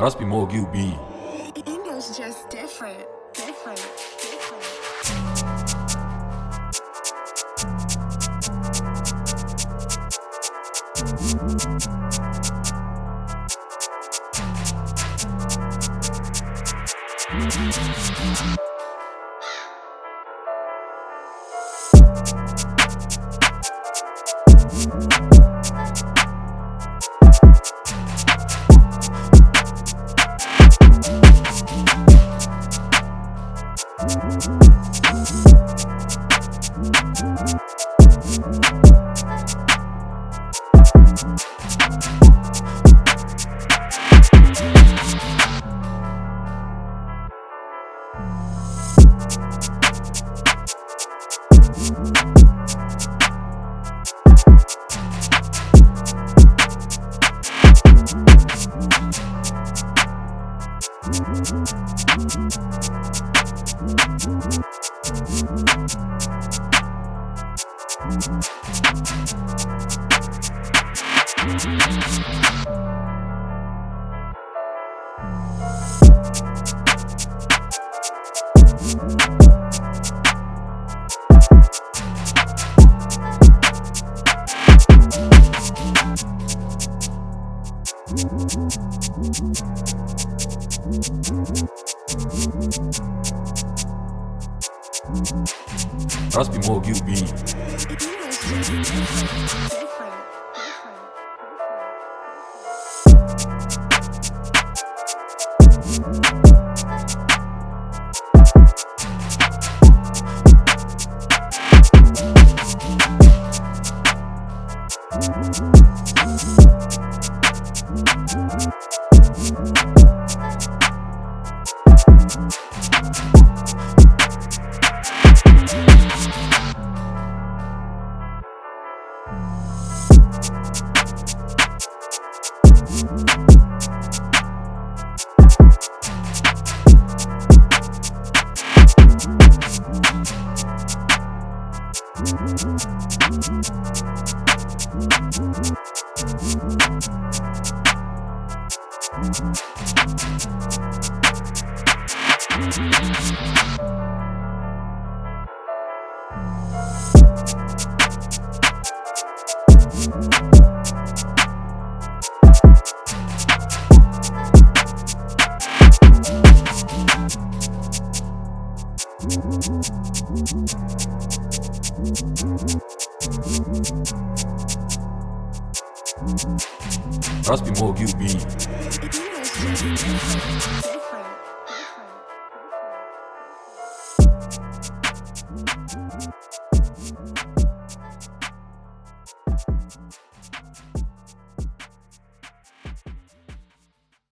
Must be more QB. English just different, different, different. Must be more QB. English just different, different, Must be more QB. English just different, different, different.